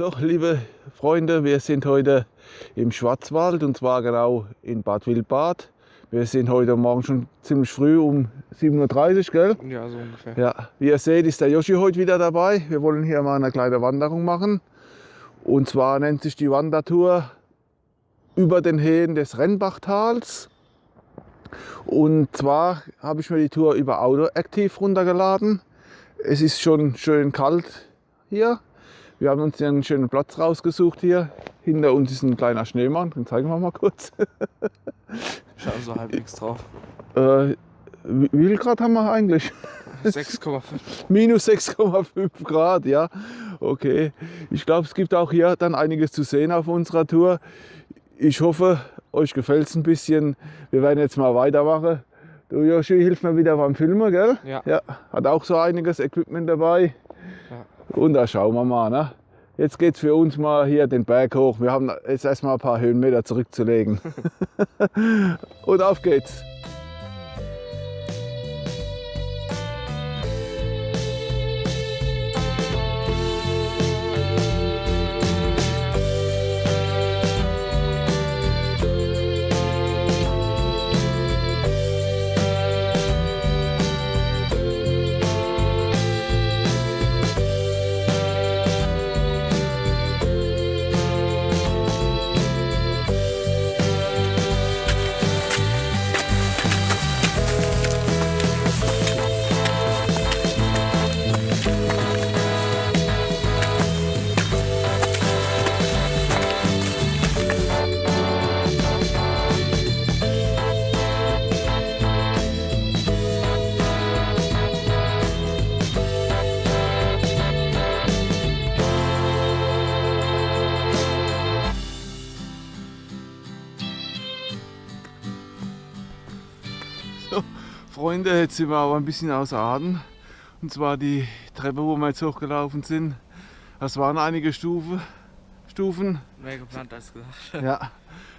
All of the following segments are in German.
So, liebe Freunde, wir sind heute im Schwarzwald und zwar genau in Bad Wildbad. Wir sind heute Morgen schon ziemlich früh um 7.30 Uhr, gell? Ja, so ungefähr. Ja, wie ihr seht, ist der Yoshi heute wieder dabei. Wir wollen hier mal eine kleine Wanderung machen. Und zwar nennt sich die Wandertour über den Hähen des Rennbachtals. Und zwar habe ich mir die Tour über Autoactive runtergeladen. Es ist schon schön kalt hier. Wir haben uns hier einen schönen Platz rausgesucht hier. Hinter uns ist ein kleiner Schneemann, den zeigen wir mal kurz. Schauen so halbwegs drauf. Äh, wie viel Grad haben wir eigentlich? 6,5. Minus 6,5 Grad, ja. Okay. Ich glaube, es gibt auch hier dann einiges zu sehen auf unserer Tour. Ich hoffe, euch gefällt es ein bisschen. Wir werden jetzt mal weitermachen. Du Joshi, hilf mir wieder beim Filmen, gell? Ja. ja. Hat auch so einiges Equipment dabei. Ja. Und da schauen wir mal. Ne? Jetzt geht es für uns mal hier den Berg hoch. Wir haben jetzt erstmal ein paar Höhenmeter zurückzulegen. Und auf geht's. Freunde, jetzt sind wir aber ein bisschen außer Atem. Und zwar die Treppe, wo wir jetzt hochgelaufen sind. Das waren einige Stufe, Stufen. Mehr geplant als gesagt. Ja,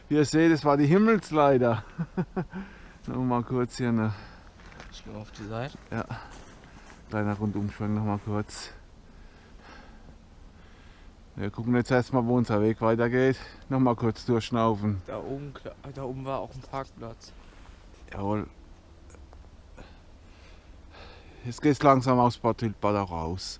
wie ihr seht, das war die Himmelsleiter. Noch mal kurz hier eine Ich gehe auf die Seite. ja, kleiner Rundumschwung noch mal kurz. Wir gucken jetzt erstmal, wo unser Weg weitergeht. Noch mal kurz durchschnaufen. Da oben, da oben war auch ein Parkplatz. Jawohl. Jetzt geht's langsam aus Bad Wildbad raus.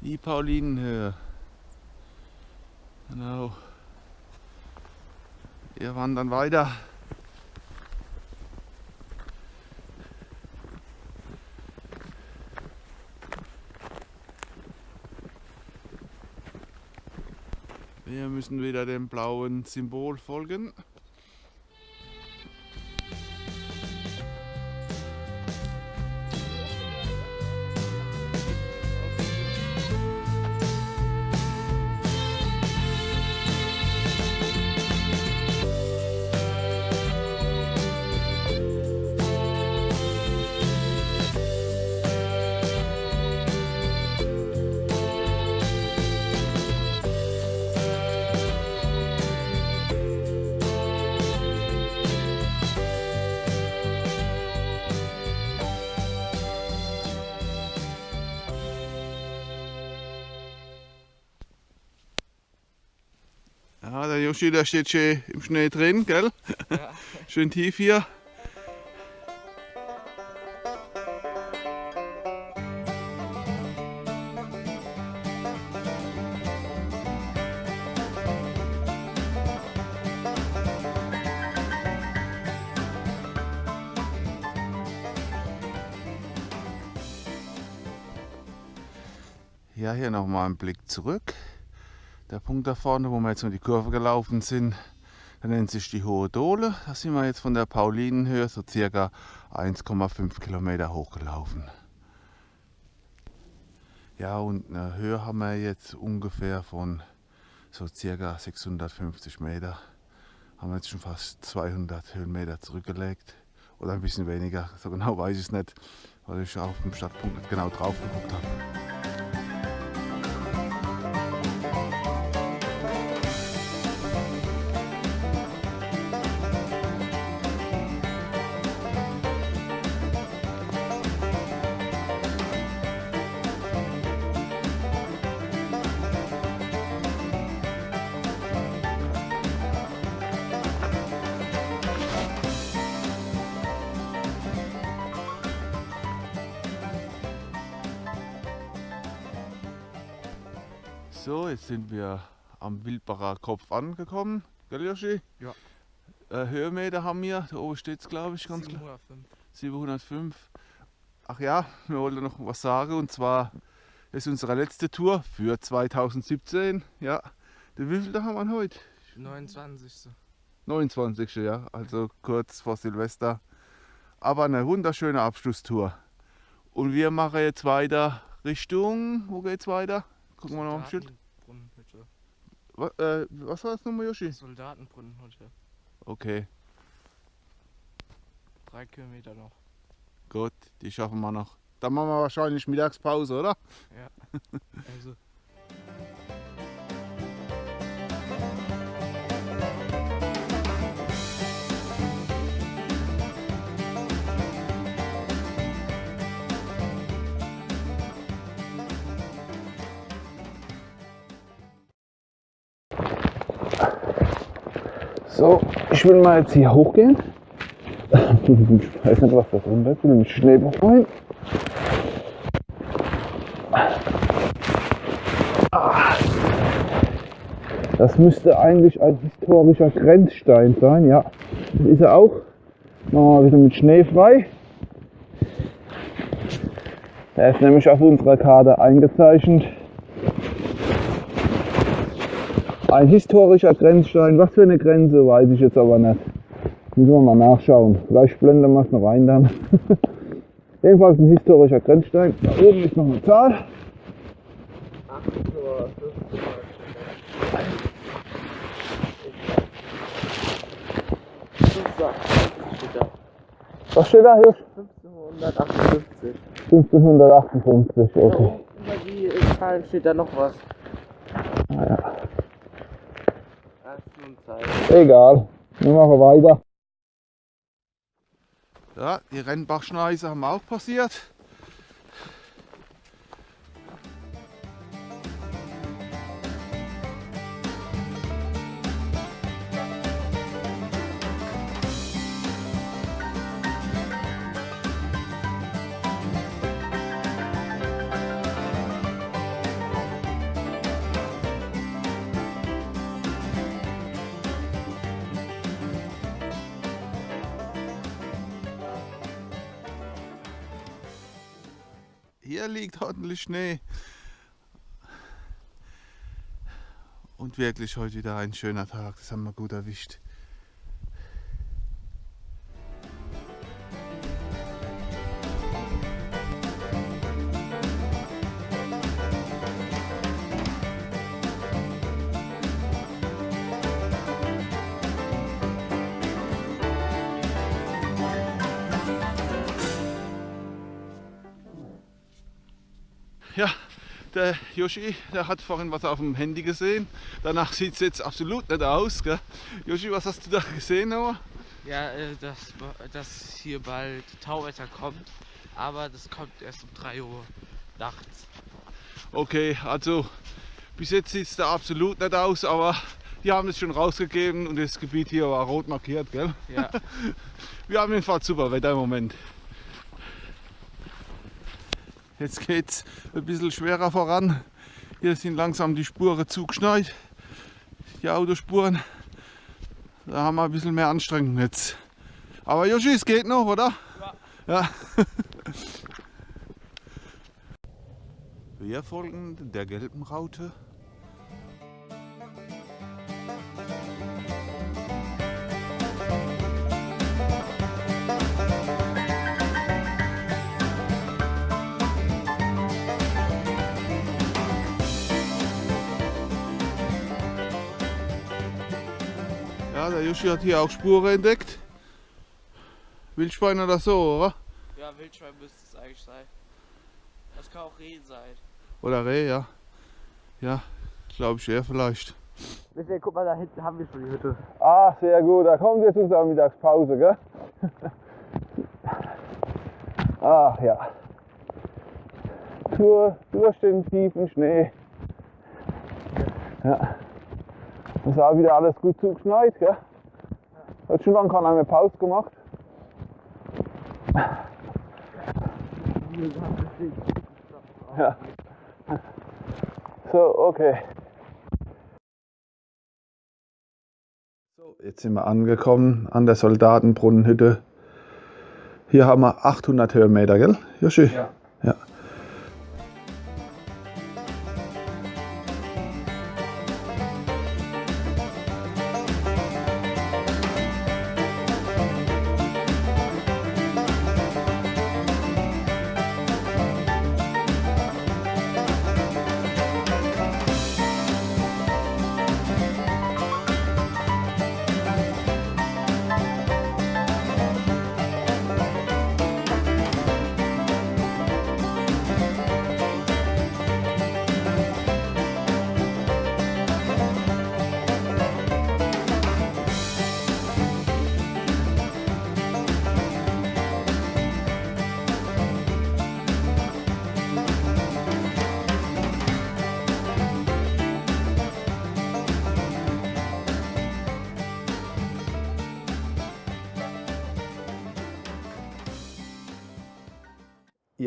Die Paulinenhöhe. Genau. Wir wandern weiter. Wir müssen wieder dem blauen Symbol folgen. Yoshi, der steht schön im Schnee drin, gell? Ja. Schön tief hier. Ja, hier nochmal ein Blick zurück. Der Punkt da vorne, wo wir jetzt um die Kurve gelaufen sind, der nennt sich die Hohe Dole. Da sind wir jetzt von der Paulinenhöhe so circa 1,5 Kilometer hochgelaufen. Ja, und eine Höhe haben wir jetzt ungefähr von so circa 650 Meter. Haben wir jetzt schon fast 200 Höhenmeter zurückgelegt. Oder ein bisschen weniger, so genau weiß ich es nicht, weil ich auf dem Startpunkt nicht genau drauf geguckt habe. So, jetzt sind wir am Wildbacher Kopf angekommen. Gell, Joshi? Ja. Äh, Höhenmeter haben wir, da oben steht es glaube ich ganz klar. 705. 705. Ach ja, wir wollten noch was sagen und zwar ist unsere letzte Tour für 2017. Ja, den wievielten haben wir heute? 29. 29. ja, also kurz vor Silvester. Aber eine wunderschöne Abschlusstour. Und wir machen jetzt weiter Richtung, wo geht's weiter? Gucken wir noch am Schild. Was, äh, was war das nochmal, Yoshi? Soldatenbrunnenhütte. Okay, Drei Kilometer noch. gut, die schaffen wir noch. Dann machen wir wahrscheinlich Mittagspause, oder? Also. So, ich will mal jetzt hier hochgehen. Ich weiß nicht, was da drunter ist. Ich will mich Schnee befreien. Das müsste eigentlich ein historischer Grenzstein sein, ja. Das ist er auch. Machen wir mal wieder mit Schnee frei. Er ist nämlich auf unserer Karte eingezeichnet. Ein historischer Grenzstein. Was für eine Grenze, weiß ich jetzt aber nicht. Müssen wir mal nachschauen. Vielleicht blenden wir es noch rein dann. Jedenfalls ein historischer Grenzstein. Da oben ist noch eine Zahl. Was steht da hier? 1558. 1558, okay. Über die Zahlen steht da noch was. Nun Zeit. Egal. Wir machen weiter. Ja, die Rennbachschneise haben auch passiert. Hier liegt ordentlich Schnee. Und wirklich heute wieder ein schöner Tag. Das haben wir gut erwischt. Ja, der Yoshi, der hat vorhin was auf dem Handy gesehen. Danach sieht es jetzt absolut nicht aus. Gell? Yoshi, was hast du da gesehen? Noah? Ja, äh, dass, dass hier bald Tauwetter kommt. Aber das kommt erst um 3 Uhr nachts. Okay, also bis jetzt sieht es da absolut nicht aus, aber die haben es schon rausgegeben und das Gebiet hier war rot markiert. Gell? Ja. Wir haben jedenfalls super Wetter im Moment. Jetzt geht es ein bisschen schwerer voran. Hier sind langsam die Spuren zugeschneit, die Autospuren. Da haben wir ein bisschen mehr Anstrengung jetzt. Aber Joshi, es geht noch, oder? Ja. Wir folgen der gelben Raute. Der Joshi hat hier auch Spuren entdeckt. Wildschwein oder so, oder? Ja, Wildschwein müsste es eigentlich sein. Das kann auch Reh sein. Oder Reh, ja. Ja, glaube ich eher vielleicht. Michael, guck mal, da hinten haben wir schon die Hütte. Ah, sehr gut. Da kommt jetzt unsere Mittagspause, gell? Ach ja. Tour durch den tiefen Schnee. Ja. Es war wieder alles gut zugeschneit, gell? Hat schon lange keiner mehr Pause gemacht. Ja. So, okay. So, jetzt sind wir angekommen an der Soldatenbrunnenhütte. Hier haben wir 800 Höhenmeter, gell, Joshi? Ja. ja.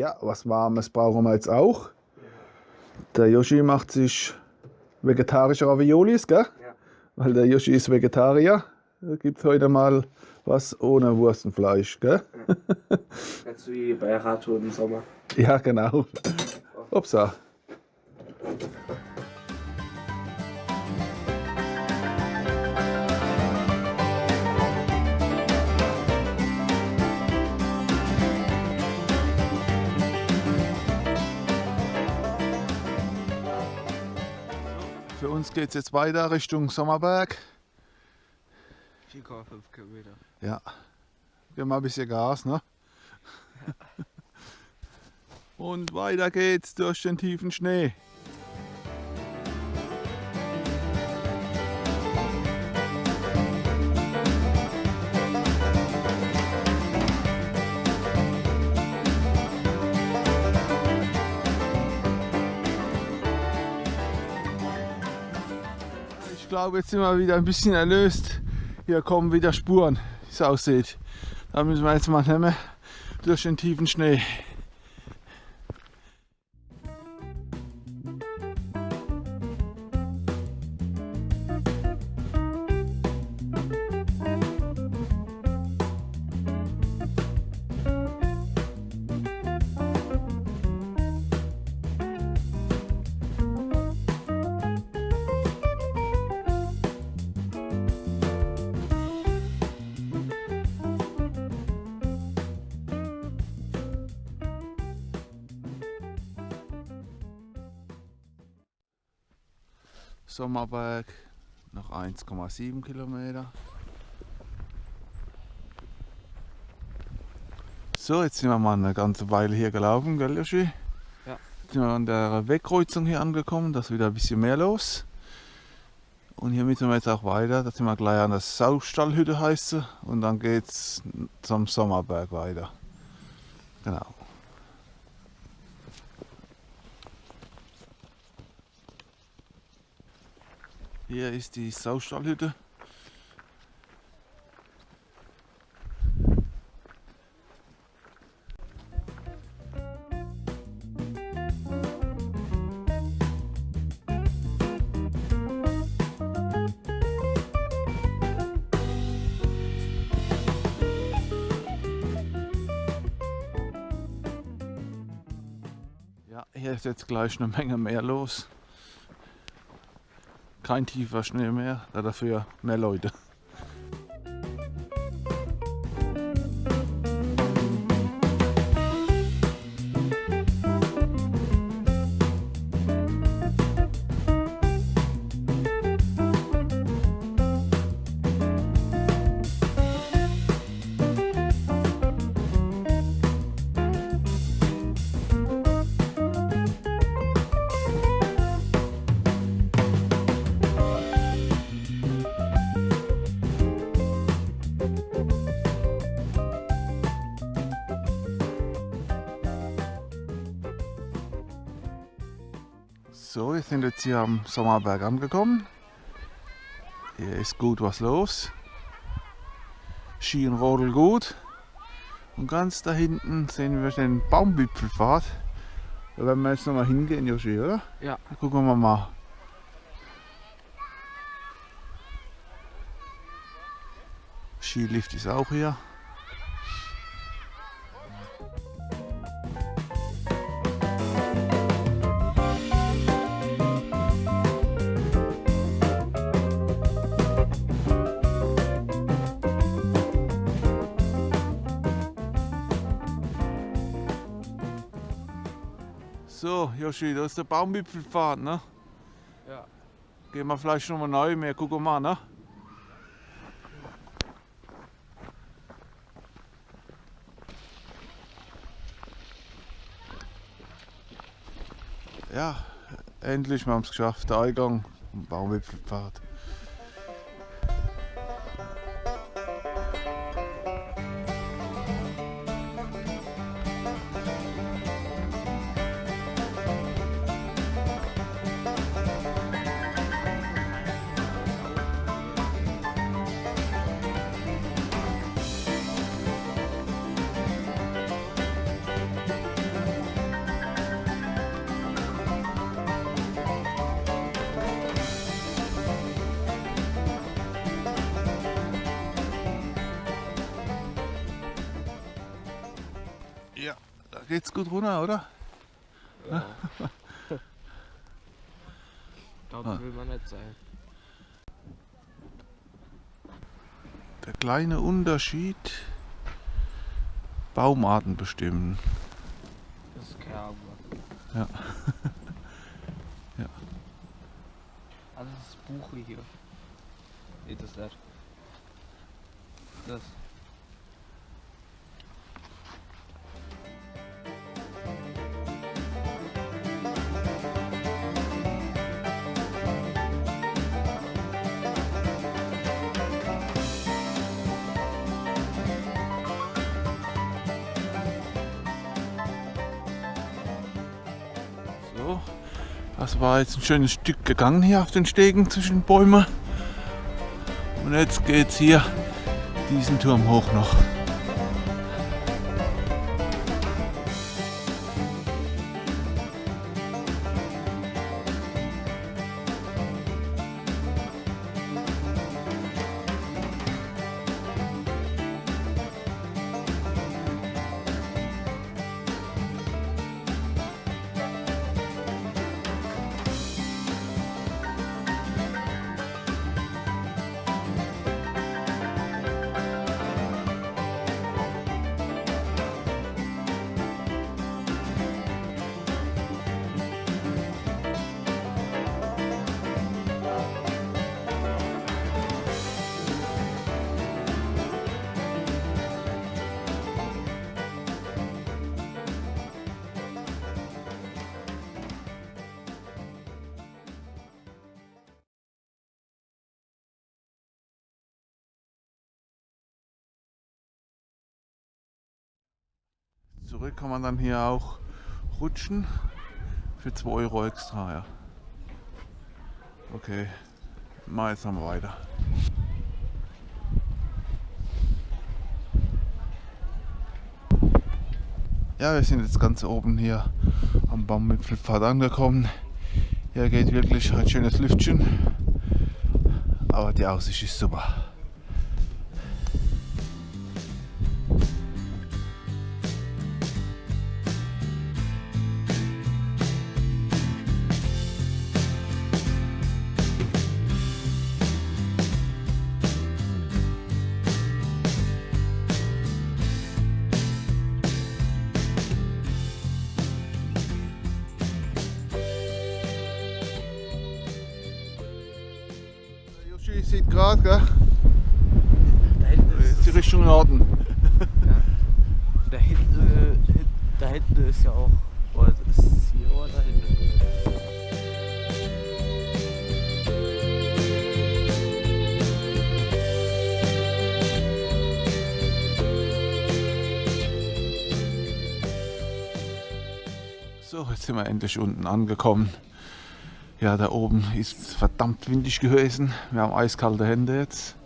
Ja, was Warmes brauchen wir jetzt auch. Der Yoshi macht sich vegetarische Raviolis, gell? Ja. Weil der Yoshi ist Vegetarier. Da gibt es heute mal was ohne Wurstenfleisch, gell? Jetzt wie bei Radtour im Sommer. Ja, genau. Upsa. Für uns geht es jetzt weiter Richtung Sommerberg. 4,5 Kilometer. Ja, gib mal ein bisschen Gas, ne? Und weiter geht's durch den tiefen Schnee. Glaube, jetzt sind wir wieder ein bisschen erlöst. Hier kommen wieder Spuren, wie es aussieht. Da müssen wir jetzt mal nehmen durch den tiefen Schnee. Sommerberg, noch 1,7 Kilometer. So, jetzt sind wir mal eine ganze Weile hier gelaufen, gell Joshi? Ja. Jetzt sind wir an der Wegkreuzung hier angekommen, da ist wieder ein bisschen mehr los. Und hier müssen wir jetzt auch weiter, da sind wir gleich an der Saustallhütte heißt sie und dann geht's zum Sommerberg weiter. Genau. Hier ist die Saustallhütte. Ja, hier ist jetzt gleich eine Menge mehr los. Kein tiefer Schnee mehr, da dafür mehr Leute. So, wir sind jetzt hier am Sommerberg angekommen. Hier ist gut was los. Schien rodel gut. Und ganz da hinten sehen wir den Baumwipfelpfad. Da werden wir jetzt noch mal hingehen, Joshi, oder? Ja. Da gucken wir mal. Skilift ist auch hier. Joshi, da ist der Baumwipfelpfad, ne? Ja. Gehen wir vielleicht noch mal neu mehr, gucken wir mal, ne? Ja, endlich, wir haben es geschafft, der Eingang vom Baumwipfelpfad. Geht's gut runter, oder? Dort Ah. will man nicht sein. Der kleine Unterschied, Baumarten bestimmen. Das ist Kerbe. Ja. Ja. Also das ist Buche hier. Nee, das nicht. Das. Das war jetzt ein schönes Stück gegangen hier auf den Stegen zwischen Bäumen. Und jetzt geht's hier diesen Turm hoch noch. Zurück kann man dann hier auch rutschen für 2 Euro extra. Ja. Okay, mal jetzt noch mal weiter. Ja, wir sind jetzt ganz oben hier am Baumwipfelpfad angekommen. Hier geht wirklich ein schönes Lüftchen, aber die Aussicht ist super. Sieht gerade, gell? Da hinten Das ist die Richtung Norden. Da hinten, äh, da hinten ist ja auch. Oder ist hier oder da hinten? So, jetzt sind wir endlich unten angekommen. Ja, da oben ist verdammt windig gewesen. Wir haben eiskalte Hände jetzt.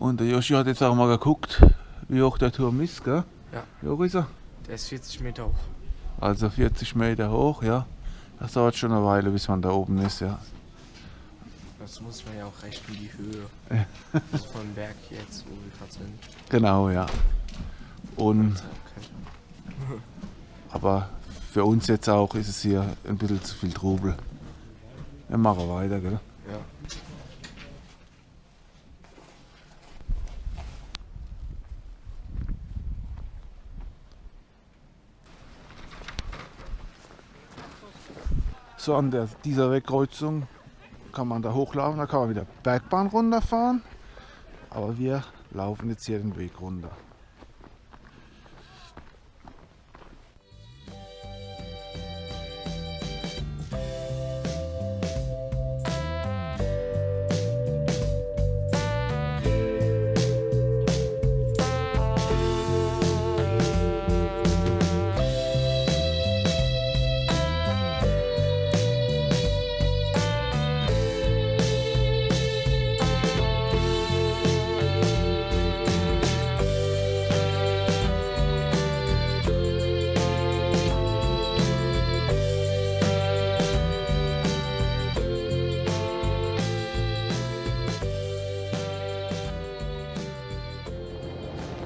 Und der Joshi hat jetzt auch mal geguckt, wie hoch der Turm ist, gell? Ja. Wie hoch ist er? Der ist 40 Meter hoch. Also 40 Meter hoch, ja. Das dauert schon eine Weile, bis man da oben ist, ja. Das muss man ja auch rechnen, die Höhe. also von Berg jetzt, wo wir gerade sind. Genau, ja. Und, Okay. aber für uns jetzt auch ist es hier ein bisschen zu viel Trubel. Wir machen weiter, gell? Ja. So an der, dieser Wegkreuzung kann man da hochlaufen, da kann man wieder Bergbahn runterfahren. Aber wir laufen jetzt hier den Weg runter.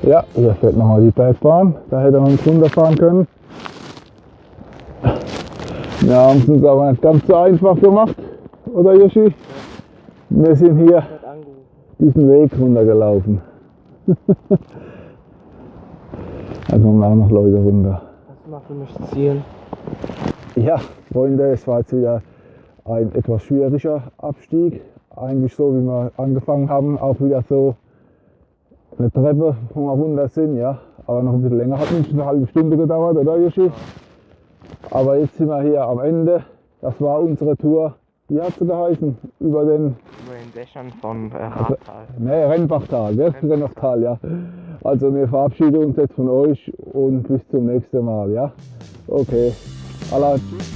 Ja, hier fährt nochmal die Bergbahn. Da hätte man uns runterfahren können. Wir haben es uns aber nicht ganz so einfach gemacht, oder Yoshi? Wir sind hier diesen Weg runtergelaufen. da kommen auch noch Leute runter. Das macht für mich ziehen. Ja, Freunde, es war jetzt wieder ein etwas schwieriger Abstieg. Eigentlich so, wie wir angefangen haben, auch wieder so eine Treppe, wo wir runter sind, ja. Aber noch ein bisschen länger hat nicht eine halbe Stunde gedauert, oder Yoshi? Aber jetzt sind wir hier am Ende. Das war unsere Tour. Wie hat sie geheißen? Über den Über den Dächern von äh, Radtal. ne, Rennbachtal, gell? Rennbachtal, ja. Also wir verabschieden uns jetzt von euch und bis zum nächsten Mal, ja? Okay. Allah, tschüss.